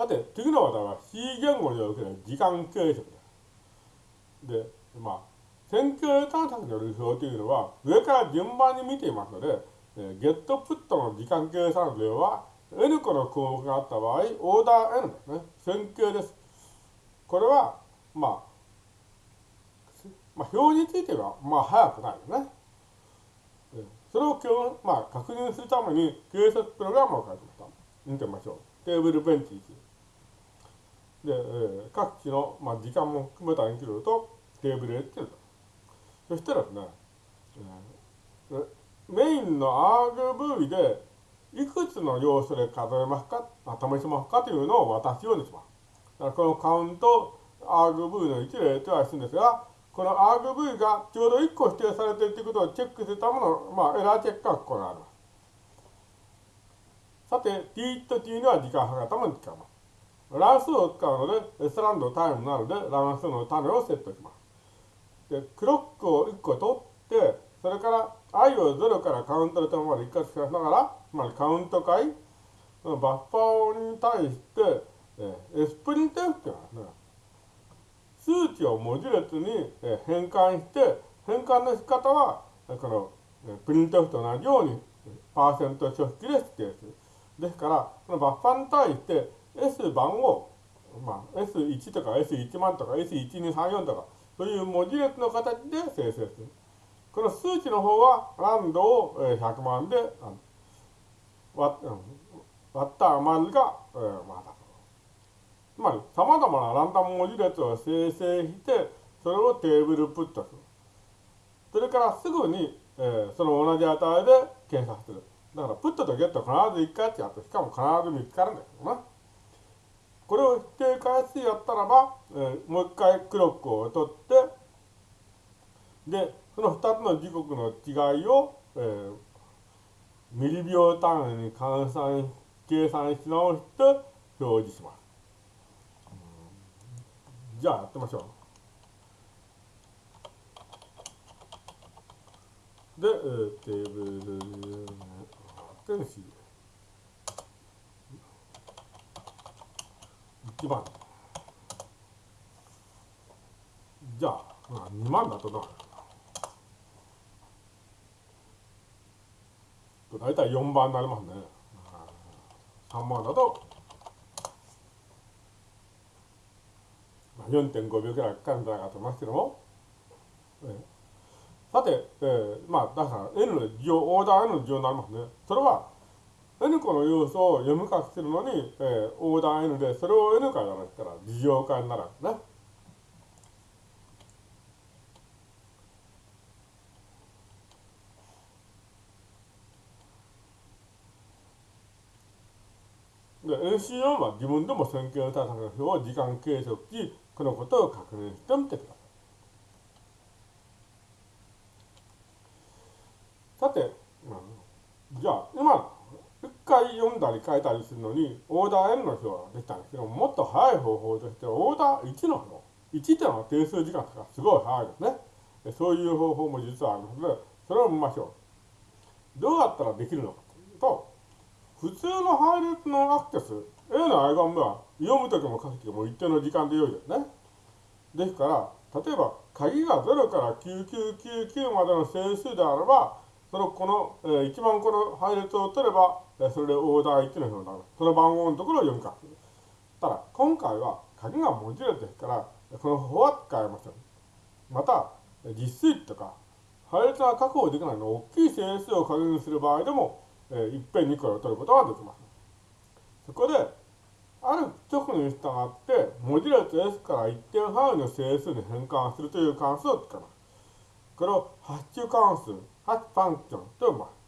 さて、次の話題は C 言語における時間計測です。で、まあ、線形探索の流表というのは、上から順番に見ていますので、えゲットプットの時間計算量は、N 個の項目があった場合、オーダー N ですね。線形です。これは、まあ、まあ、表については、まあ、早くないよね。それを今日、まあ、確認するために、計測プログラムを書いてました。見てみましょう。テーブルベンチ1。で、えー、各地の、まあ、時間も含めたインクルとテーブル A っていうのそしたらですね、えー、メインの RV でいくつの要素で数えますか、ま試しますかというのを渡すようにします。だからこのカウント RV の1例とはするんですが、この RV がちょうど1個指定されているということをチェックするための、まあ、エラーチェックがここにあります。さて、t と t には時間計るために使います。乱数を使うので、S ランドタイムなので、乱数の種をセットします。で、クロックを1個取って、それから i を0からカウントの点まで一括しながら、つまりカウント回、バッファーに対して、えー、スプリント F っていうのはね、数値を文字列に変換して、変換の仕方は、このプリント F と同じように、パーセント書式で指定する。ですから、このバッファーに対して S 番号、まあ、S1 とか S1 万とか S1234 とか、そういう文字列の形で生成する。この数値の方は、ランドを100万で割った余りが、えー、まあ、つまり、様々なランダム文字列を生成して、それをテーブルプットする。それからすぐに、えー、その同じ値で検索する。だから、プットとゲット必ず1回ってやって、しかも必ず見つかるんだけどな。これを否定回数やったらば、えー、もう一回クロックを取って、で、その2つの時刻の違いを、えー、ミリ秒単位に換算、計算し直して表示します。じゃあやってみましょう。で、えー、テーブル天使1番。じゃあ、まあ、2万だとな大体4番になりますね。3万だと4.5秒くらいかかるんじゃないかと思いますけども、えー、さて、えー、まあ、だから N の事情、オーダー N の事情になりますね。それは、N 個の要素を読み書きするのに、えー、オーダー N で、それを N からやらせたら、事情化になるわけね。で、NC4 は自分でも線形対策の表を時間計測し、このことを確認してみてください。さて、じゃあ、今、回読んだり書いたりするのに、オーダー N の表ができたんですけども、もっと早い方法として、オーダー1の表。1っていうのは定数時間とかすごい早いですね。そういう方法も実はありますので、それを見ましょう。どうやったらできるのかというと、普通の配列のアクセス、A のアイガンは読むときも書くときも一定の時間で良いですね。ですから、例えば鍵が0から9999までの整数であれば、そのこの、えー、一番この配列を取れば、それでオーダー1の表になる。その番号のところを読み書く。ただ、今回は鍵が文字列ですから、この方法は使えません。また、実数とか、配列が確保できないの大きい整数を確認する場合でも、えー、いっぺんにこれを取ることができます。そこで、ある直に従って、文字列 S から一定範囲の整数に変換するという関数を使います。これをハッシュ関数、ハッシュファンクションと呼びます。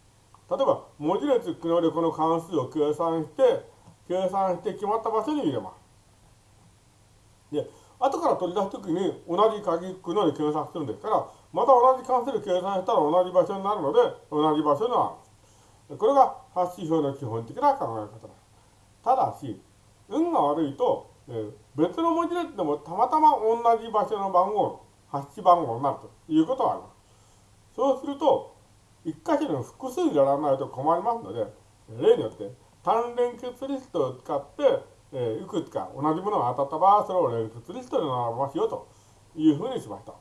例えば、文字列機能でこの関数を計算して、計算して決まった場所に入れます。で、後から取り出すときに同じ鍵機能で計算するんですから、また同じ関数で計算したら同じ場所になるので、同じ場所になる。これがハッシュ表の基本的な考え方です。ただし、運が悪いと、えー、別の文字列でもたまたま同じ場所の番号、発ッ番号になるということがあります。そうすると、一箇所に複数やらないと困りますので、例によって単連結リストを使って、えーいくつか同じものが当たった場合それを連結リストに並べますよというふうにしました。